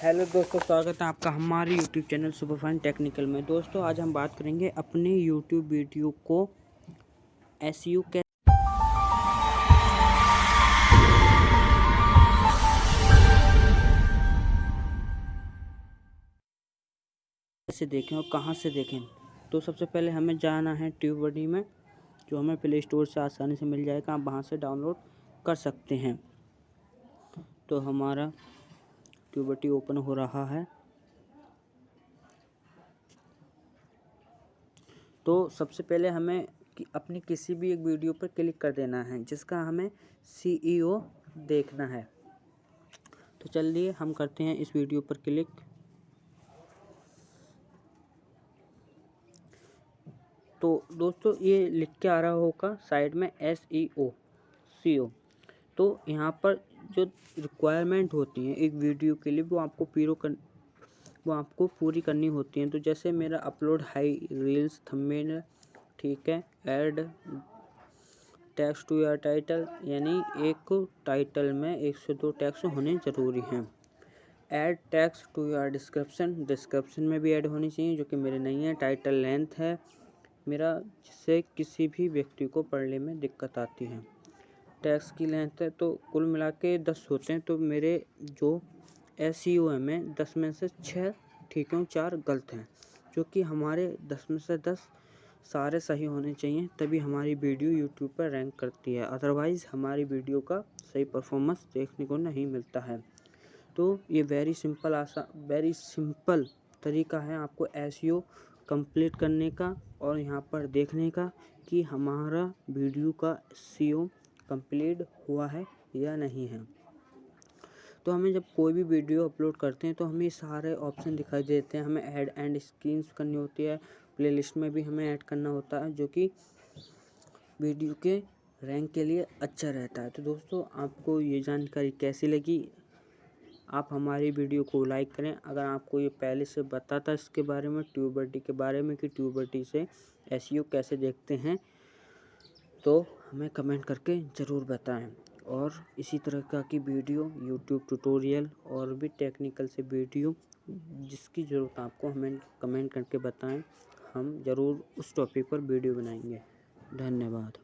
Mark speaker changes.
Speaker 1: Hello दोस्तों, स्वागत है आपका हमारे यूट्यूब चैनल सुपरफाइन टेक्निकल में। दोस्तों, आज हम बात करेंगे अपने यूट्यूब वीडियो को एस यू कैसे देखें और कहाँ से देखें। तो सबसे पहले हमें जाना है ट्यूबडी में, जो हमें प्ले स्टोर से आसानी से मिल जाएगा। आप वहाँ से डाउनलोड कर सकते हैं। तो हमारा ट्यूबटी ओपन हो रहा है। तो सबसे पहले हमें कि अपनी किसी भी एक वीडियो पर क्लिक कर देना है, जिसका हमें सीईओ e देखना है। तो चलिए हम करते हैं इस वीडियो पर क्लिक। तो दोस्तों ये लिख के आ रहा होगा साइड में एस ई ओ सी ओ तो यहाँ पर जो रिक्वायरमेंट होती हैं एक वीडियो के लिए, वो आपको पीरो कर, वो आपको पूरी करनी होती हैं। तो जैसे मेरा अपलोड हाई रील्स थंबनेल ठीक है ऐड टैक्स टू या टाइटल यानी एक टाइटल में एक से दो टैक्स होने ज़रूरी हैं। ऐड टैक्स टू या डिस्क्रिप्शन डिस्क्रिप्शन में भी ऐड होनी चाहिए, जो कि मेरे नहीं है टाइटल लेंथ है। मेरा, जिससे किसी भी व्यक्ति को पढ़ने में दिक्कत आती है। टैक्स की लेंथ है तो कुल मिला के दस होते हैं तो मेरे जो एस सी ओ एम है दस में से छः ठीक है चार गलत हैं, जो कि हमारे दस में से दस सारे सही होने चाहिए, तभी हमारी वीडियो यूट्यूब पर रैंक करती है। अदरवाइज़ हमारी वीडियो का सही परफॉर्मेंस देखने को नहीं मिलता है। तो ये वेरी सिंपल आसा वेरी सिंपल तरीका है आपको एस कंप्लीट करने का और यहाँ पर देखने का कि हमारा वीडियो का सी कंप्लीट हुआ है या नहीं है। तो हमें जब कोई भी वीडियो अपलोड करते हैं तो हमें सारे ऑप्शन दिखाई देते हैं। हमें ऐड एंड स्क्रीन्स करनी होती है। प्लेलिस्ट में भी हमें ऐड करना होता है, जो कि वीडियो के रैंक के लिए अच्छा रहता है। तो दोस्तों, आपको ये जानकारी कैसी लगी? आप हमारी वीडियो को लाइक करें। अगर आपको ये पहले से बताता इसके बारे में ट्यूबर्टी के बारे में कि ट्यूबर्टी से एस कैसे देखते हैं तो हमें कमेंट करके ज़रूर बताएँ। और इसी तरह का की वीडियो यूट्यूब ट्यूटोरियल और भी टेक्निकल से वीडियो, जिसकी ज़रूरत आपको हमें कमेंट करके बताएँ, हम ज़रूर उस टॉपिक पर वीडियो बनाएँगे। धन्यवाद।